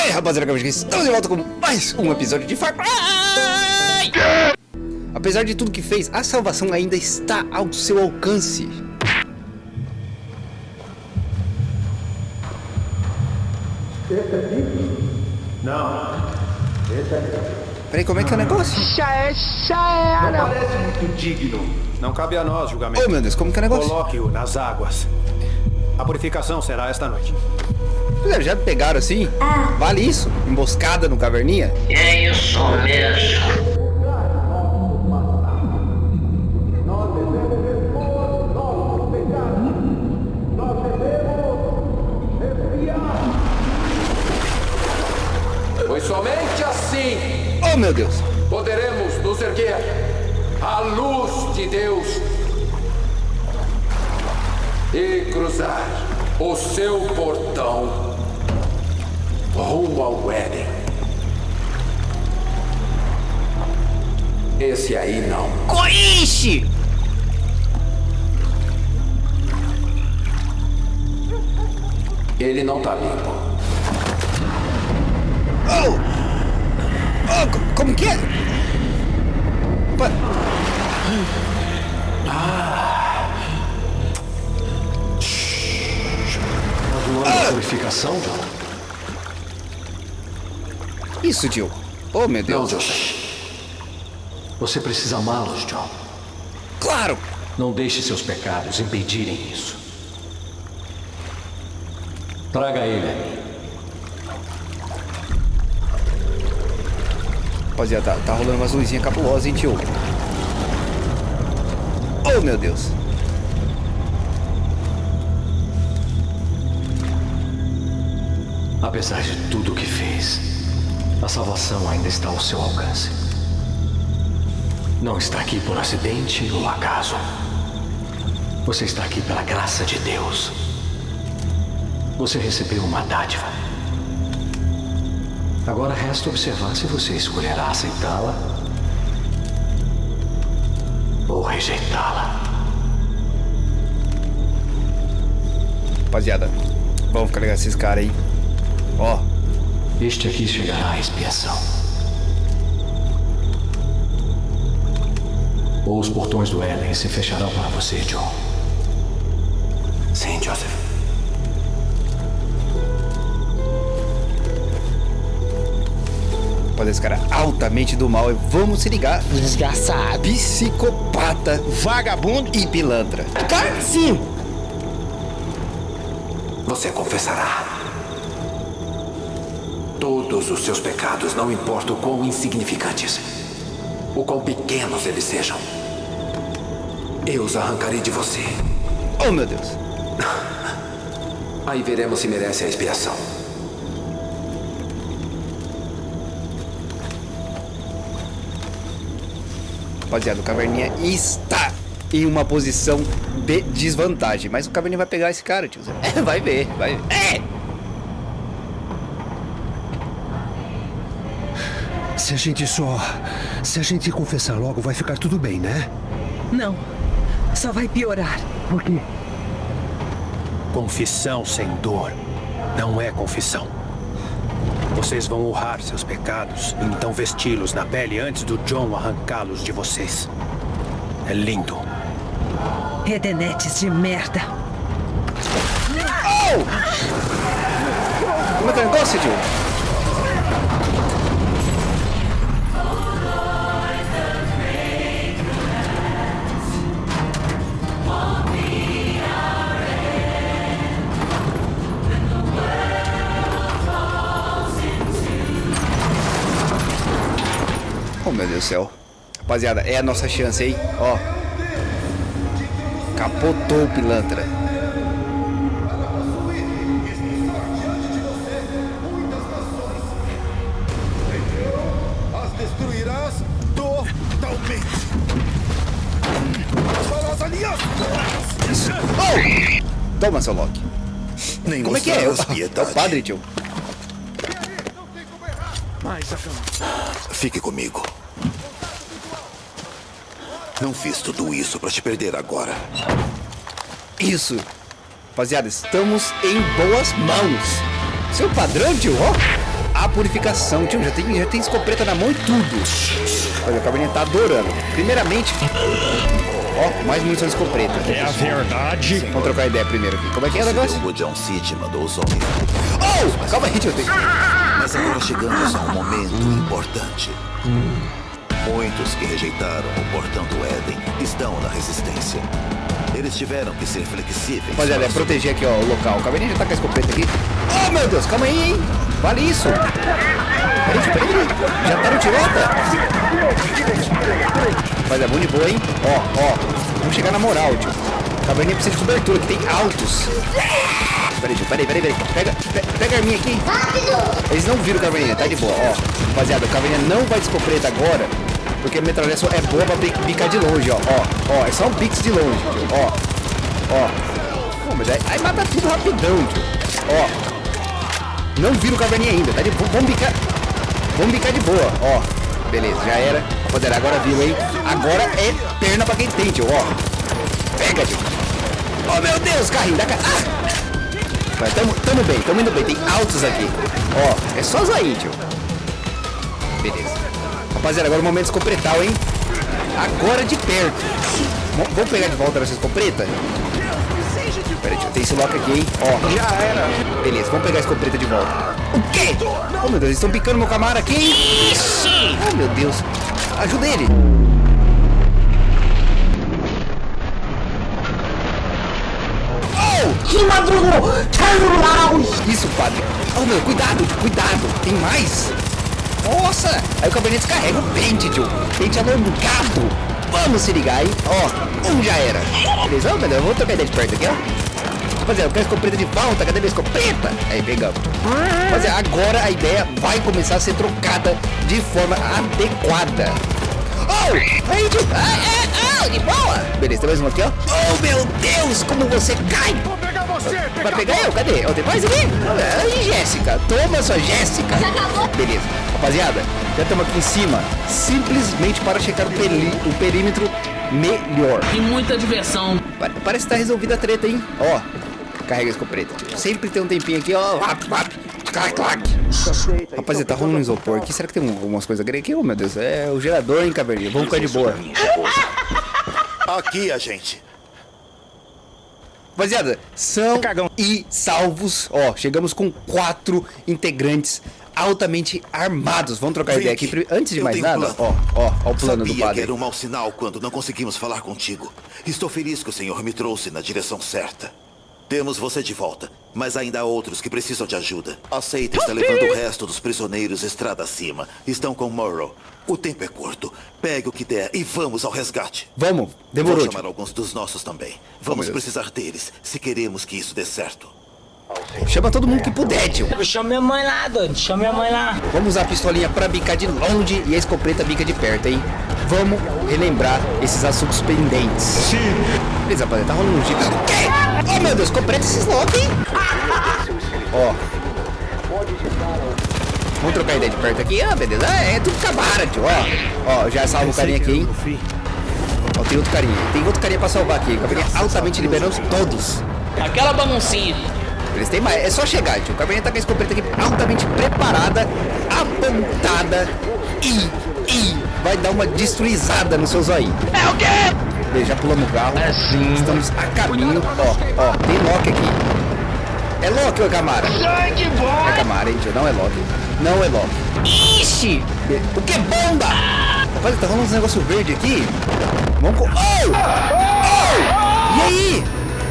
Aí, rapaziada, estamos de volta com mais um episódio de Far Cry! Apesar de tudo que fez, a salvação ainda está ao seu alcance. Esse aqui? Não. Esse aqui. Peraí, como é que é o negócio? Já é, já era. Não parece muito digno. Não cabe a nós julgamento. Oh, meu Deus, como que é o negócio? Coloque-o nas águas. A purificação será esta noite. Já pegaram assim? Vale isso? Emboscada no caverninha? É isso mesmo. Pois somente assim Oh, meu Deus. poderemos nos erguer à luz de Deus e cruzar o seu portão rumo ao Éden. Esse aí não. Coixe! Ele não tá limpo. Oh! Oh, co- como que é? Pa- Purificação, John? Isso, tio. Oh, meu Não, Deus. Joseph. Você precisa amá-los, John. Claro! Não deixe seus pecados impedirem isso. Traga ele a mim. Rapaziada, tá, tá rolando umas luzinhas cabulosas, hein, tio? Oh, meu Deus. Apesar de tudo o que fez, a salvação ainda está ao seu alcance. Não está aqui por acidente ou acaso. Você está aqui pela graça de Deus. Você recebeu uma dádiva. Agora resta observar se você escolherá aceitá-la ou rejeitá-la. Rapaziada, vamos ficar esses caras aí. Ó, Este aqui chegará à expiação. Ou os portões do Éden se fecharão para você, John. Sim, Joseph. rapaziada, esse cara é altamente do mal. E vamos se ligar. Desgraçado. Psicopata, vagabundo e pilantra. Cara, sim. Você confessará. Todos os seus pecados, não importa o quão insignificantes, o quão pequenos eles sejam. Eu os arrancarei de você. Oh, meu Deus. Aí veremos se merece a expiação. Rapaziada, o Caverninha está em uma posição de desvantagem. Mas o Caverninha vai pegar esse cara, tio. É, vai ver, vai ver. É! Se a gente só. Se a gente confessar logo, vai ficar tudo bem, né? Não. Só vai piorar. Por quê? Confissão sem dor não é confissão. Vocês vão honrar seus pecados e então vesti-los na pele antes do John arrancá-los de vocês. É lindo. Redenetes de merda. Como é que é o negócio, tio? Oh, meu Deus do céu. Rapaziada, é a nossa chance, hein? Ó. Capotou o pilantra. As destruirás totalmente. As! Oh! Toma, seu Loki. Nem Como é que é? É o, mostrarás é o padre, tio. Fique comigo. Não fiz tudo isso para te perder agora. Isso. Rapaziada, estamos em boas mãos. Seu padrão, tio, ó. a purificação, tio. Já tem, já tem escopeta na mão e tudo. Olha, o caverninha tá adorando. Primeiramente... Ó, mais munição de escopeta. É a verdade. Vamos trocar ideia primeiro aqui. Como é que é o negócio? O John City mandou os homens. Oh! Calma aí, tio. Tem... Mas agora chegamos a um momento importante. Muitos que rejeitaram o portão do Éden estão na resistência. Eles tiveram que ser flexíveis. Rapaziada, é proteger aqui, ó, o local. O caverninha já tá com a escopeta aqui. Oh, meu Deus, calma aí, hein? Vale isso. Peraí, peraí. Já tá no tirota? Rapaziada, bom de boa, hein? Ó, ó. Vamos chegar na moral, tio. Caverninha precisa de cobertura, que tem altos. Peraí, tio, peraí, peraí, peraí. Pega, pe- pega a arminha aqui. Eles não viram o caverninha, tá de boa, ó. Rapaziada, o caverninha não vai de escopeta agora. Porque a só é boa pra bi- bicar de longe, ó. Ó, ó, é só um pix de longe, tio. Ó, ó. Pô, mas aí, aí mata tudo rapidão, tio. Ó. Não vira o caverninha ainda, tá de. Vamos bicar. Vamos bicar de boa, ó. Beleza, já era. Rapaziada, agora viu, hein? Agora é perna pra quem tem, tio, ó. Pega, tio. Oh, meu Deus, carrinho da cara. Ah! Mas tamo, tamo bem, tamo indo bem. Tem altos aqui. Ó, é só zoinho, tio. Beleza. Rapaziada, agora o momento escopretal, hein? Agora de perto. Vamos pegar de volta essa escopeta? Pera aí, tem esse lock aqui, hein? Ó. Já era. Beleza, vamos pegar a escopeta de volta. O quê? Oh, meu Deus, eles estão picando meu camaro aqui, hein? Oh, meu Deus. Ajuda ele. Oh! Isso, padre. Oh, meu, cuidado, cuidado. Tem mais? Nossa! Aí o cabernet descarrega o pente, tio. Pente alongado. Vamos se ligar, hein? Ó, um já era. Beleza? Meu eu vou trocar ideia de perto aqui, ó. Rapaziada, eu quero escopeta de volta. Cadê minha escopeta? Aí, pegamos. Rapaziada, agora a ideia vai começar a ser trocada de forma adequada. Oh! Aí, tio. Ah, ah, ah, de boa. Beleza, tem mais um aqui, ó. Oh, meu Deus, como você cai. Vai pegar eu? Cadê? Ó, tem mais aqui? Aí, Jéssica. Toma sua Jéssica. Beleza. Rapaziada, já estamos aqui em cima. Simplesmente para checar o, peri- o perímetro melhor. E muita diversão. Pa- Parece que tá resolvida a treta, hein? Ó, carrega a escopeta. Sempre tem um tempinho aqui, ó. Rap, rap, clac, clac. Rapaziada, tá rolando um isopor aqui. Será que tem algumas coisas gregas aqui? Oh, meu Deus. É o gerador, hein, caverninha? Vamos ficar de boa. Aqui, a gente. Rapaziada, são e salvos. Ó, chegamos com quatro integrantes altamente armados. Vamos trocar Vem ideia aqui. Antes de mais nada, ó, plano. ó, ó o plano do Sabia que padre. era um mau sinal quando não conseguimos falar contigo. Estou feliz que o senhor me trouxe na direção certa. Temos você de volta, mas ainda há outros que precisam de ajuda. Aceita está levando o resto dos prisioneiros estrada acima. Estão com Morrow. O tempo é curto. Pegue o que der e vamos ao resgate. Vamos, demorou. Vou chamar alguns dos nossos também. Vamos precisar deles se queremos que isso dê certo. Chama todo mundo que puder, tio. Chama minha mãe lá, doido. Chama minha mãe lá. Vamos usar a pistolinha pra bicar de longe e a escopeta bica de perto, hein? Vamos relembrar esses assuntos pendentes. Sim. Beleza, rapaziada, tá rolando um jeep. O quê? Oh, meu Deus, escopeta esses lock, hein? Ó. Vamos trocar ideia de perto aqui. Ah, beleza. Ah, é tudo cabara, tio. Ó, ó, já salva o carinha aqui, hein? Ó, tem outro carinha. Tem outro carinha pra salvar aqui. Carinha altamente liberando todos. Aquela baguncinha. Eles têm mais. É só chegar, tio. O Cabernet tá com a escopeta aqui altamente preparada, apontada e. e vai dar uma destruizada no seu zóio. É o quê? Beleza, já pulamos o carro. É sim. Estamos a caminho. Ó, ó, tem Loki aqui. É Loki ou é Camara? Sangue bom! É Camara, hein, tio? Não é Loki. Não é Loki. Ixi! O que é bomba? Rapaz, tá rolando uns negócio verde aqui. Vamos com. Oh! Oh! E aí?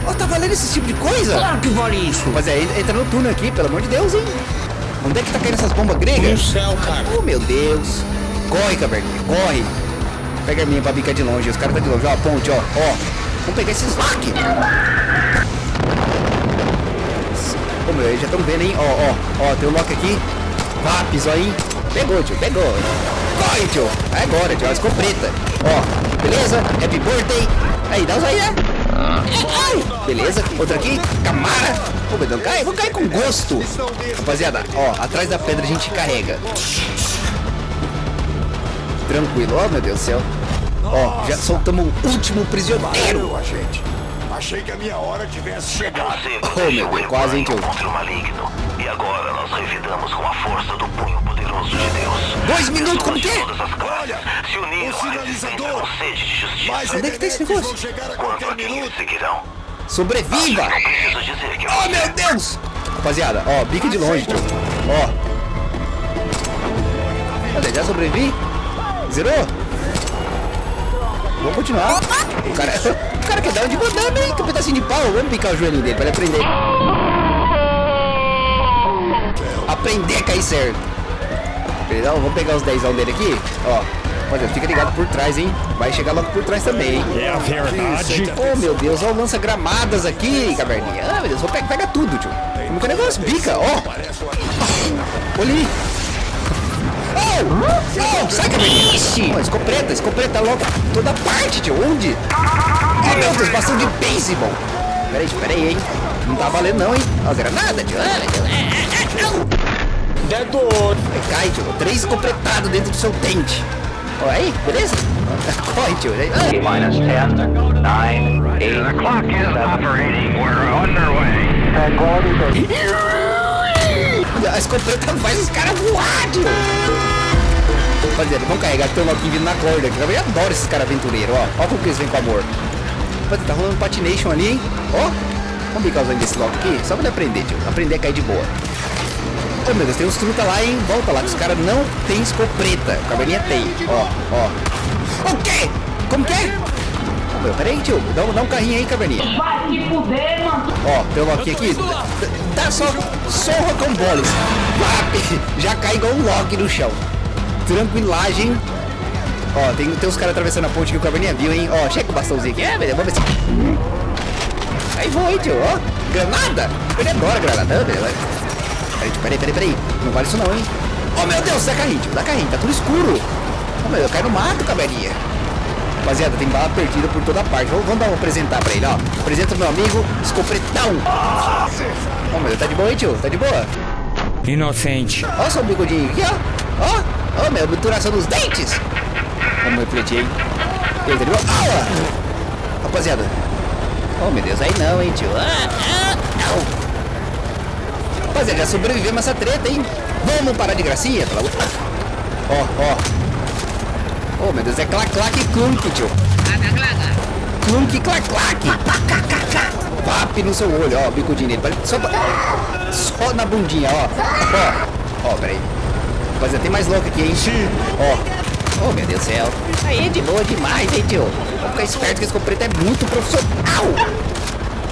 Ó, tá valendo esse tipo de coisa? Claro que vale isso. Rapaziada, entra- entra no túnel aqui, pelo amor de Deus, hein? Onde é que tá caindo essas bombas gregas? No céu, cara. Oh, meu Deus. Corre, caverninha, corre. Pega a minha pra bicar de longe. Os caras tá de longe. Ó, a ponte, ó. Ó. Vamos pegar esses lock. Ô, meu, já estão vendo, hein? Ó, ó. Ó, tem um lock aqui. Vapes, ó, hein? Pegou, tio, pegou. Corre, tio. É agora, tio. A escopeta. Ó, beleza? Happy birthday. Aí, dá os aí, né? Beleza, outra aqui, Camara. Meu Deus, cai, vou cair com gosto. Rapaziada, ó, atrás da pedra a gente carrega. Tranquilo, ó, meu Deus do céu. Ó, já soltamos o último prisioneiro. gente. Achei que a minha hora tivesse chegado. Oh, meu Deus, quase, contra o maligno. E agora nós revidamos com a força do punho Dois minutos, como que é? Olha, o sinalizador. Mas Onde é que tá esse negócio? a qualquer minuto. Sobreviva! Oh, meu Deus! Rapaziada, ó, bica de longe, tio. Ó. Olha, já sobrevivi? Zerou? Vamos continuar. O cara, o cara quer dar um de mandando, hein? Que pedacinho de pau. Vamos picar o joelhinho dele pra ele aprender. Aprender a cair certo. Beleza? Vamos pegar os 10 dele aqui. Ó. Olha, fica ligado por trás, hein? Vai chegar logo por trás também, hein? É a verdade. Oh, meu Deus, ó, lança gramadas aqui, caverninha. Ah, meu Deus, vou pegar, pega tudo, tio. Como que o negócio bica, ó. Olha aí. Oh, oh, sai, caverninha. Ixi. Oh, escopeta, escopeta logo. Toda parte, tio. Onde? Oh, meu Deus, bastão de beisebol. Pera aí, tio, pera aí, hein. Não tá valendo não, hein. Ó, granada, tio. Ah, meu Deus. Ah, ah. Dedo. Cai, tio. Três escopetados dentro do seu dente. Ó, aí, beleza? Corre, tio. Aí. Minus 10, 9, 8, The clock is operating. We're underway. A escopeta faz os caras voar, tio. Rapaziada, vamos carregar que tem um Loki vindo na corda. aqui. Eu adoro esses caras aventureiros, ó. Ó como que eles vêm com amor. Rapaziada, tá rolando patination ali, hein? Ó. Vamos bicar os desse Loki aqui, só pra ele aprender, tio. Aprender a cair de boa. Ô meu Deus, tem uns truta lá, hein? Volta lá, que os caras não tem escopeta. O cabelinha tem. Ó, ó. O quê? Como que é? Ô, meu, peraí, tio. Dá, um- dá um carrinho aí, caverninha. Vai se fuder, mano. Ó, tem um Loki aqui. Dá só, só rocamboles. Vap, Já cai igual um Loki no chão. Tranquilagem. Ó, tem, tem uns caras atravessando a ponte que o Caverninha viu, hein? Ó, chega o bastãozinho aqui. É, beleza, vamos ver se... Aí foi, tio, ó. Granada. Ele adora granada. Beleza. Peraí, peraí, peraí, peraí. Não vale isso não, hein? Ó, meu Deus, dá carrinho, tio, dá carrinho. Tá tudo escuro. Ó, meu, eu caio no mato, Caverninha. Rapaziada, tem bala perdida por toda parte. Vamos, vamos dar um apresentar pra ele, ó. Apresenta o meu amigo Escopretão. Ó, meu, tá de boa, hein, tio? Tá de boa? Inocente. Ó, seu bigodinho aqui, ó. Ó, ó, meu, obturação dos dentes. Vamos refletir, hein? Ele ó. Rapaziada. Oh, meu Deus, aí não, hein, tio. Ah, ah, não. Rapaziada, já sobrevivemos essa treta, hein? Vamos parar de gracinha? Pela... Ó, ó. Oh, meu Deus, é clac-clac e clunk, tio. Clunk, clac-clac. Vap no seu olho, ó, bicudinho nele. Só, só na bundinha, ó. Ó, ó, peraí. Rapaziada, tem mais louco aqui, hein? Sim. Ó. Oh, meu Deus do céu. Aí é de boa demais, hein, tio? Vamos ficar esperto que esse escopeta é muito profissional.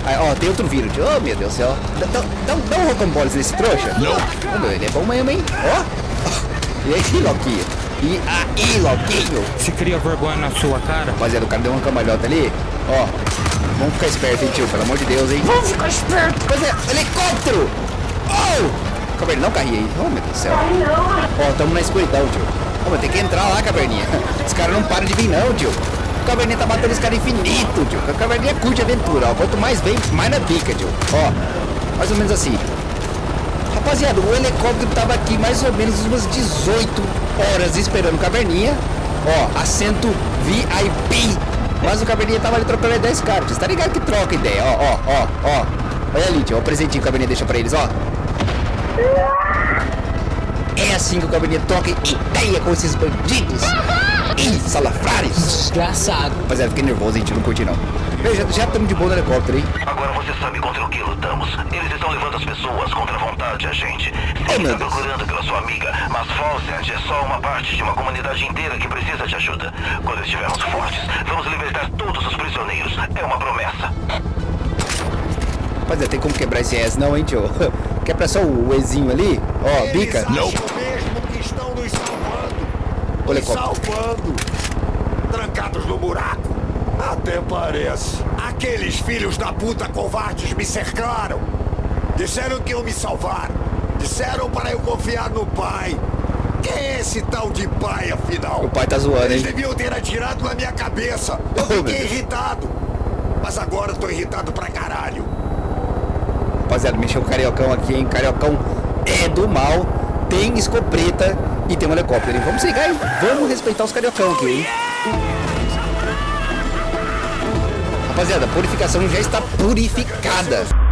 Aí, ó, tem outro vírus, tio. Oh, meu Deus do céu. Dá, dá, dá, um- dá um rocamboles nesse trouxa. Não. Oh, meu, ele é bom mesmo, hein? Ó. E aí, Loquinho? E aí, Loquinho? Se cria vergonha na sua cara. Rapaziada, o cara deu uma cambalhota ali. Ó, vamos ficar esperto, hein, tio? Pelo amor de Deus, hein? Vamos ficar esperto. Rapaziada, helicóptero! Oh! Caverninha, não carrinha aí. Oh, meu Deus do céu. Ó, tamo na escuridão, tio. Ó, mas tem que entrar lá, caverninha. Os caras não param de vir, não, tio. O caverninha tá batendo os caras infinito, tio. A caverninha curte aventura, ó. Quanto mais vem, mais na pica, tio. Ó, mais ou menos assim. Rapaziada, o helicóptero tava aqui mais ou menos umas 18 horas esperando Caverninha. Ó, assento VIP. Mas o Caverninha tava ali trocando ideia com os caras. Você tá ligado que troca ideia? Ó, ó, ó, ó. Olha ali, tio. O presentinho que o Caverninha deixa pra eles, ó. É assim que o Caverninha troca ideia com esses bandidos. Ih, salafrares. Desgraçado. Rapaziada, fiquei nervoso, hein, tio. Não curti, não. Bem, já estamos de boa no helicóptero, hein? Agora você sabe contra o que lutamos. Eles estão levando as pessoas contra a vontade, agente. Sei que meu está procurando pela sua amiga, mas Falsent é só uma parte de uma comunidade inteira que precisa de ajuda. Quando estivermos fortes, vamos libertar todos os prisioneiros. É uma promessa. Rapaziada, tem como quebrar esse S não, hein, tio? Quebra só o Ezinho ali. Ó, bica. Salvando. O helicóptero. salvando. Trancados no buraco. Até parece. Aqueles filhos da puta covardes me cercaram. Disseram que iam me salvar. Disseram para eu confiar no pai. Quem é esse tal de pai, afinal? O pai tá zoando, Eles hein? deviam ter atirado na minha cabeça. Eu Oh, fiquei irritado. Mas agora eu tô irritado pra caralho. Rapaziada, mexeu o cariocão aqui, hein? Cariocão é do mal, tem escopeta e tem um helicóptero, hein? Vamos ligar, hein? Vamos respeitar os cariocão aqui, hein? Rapaziada, a purificação já está purificada.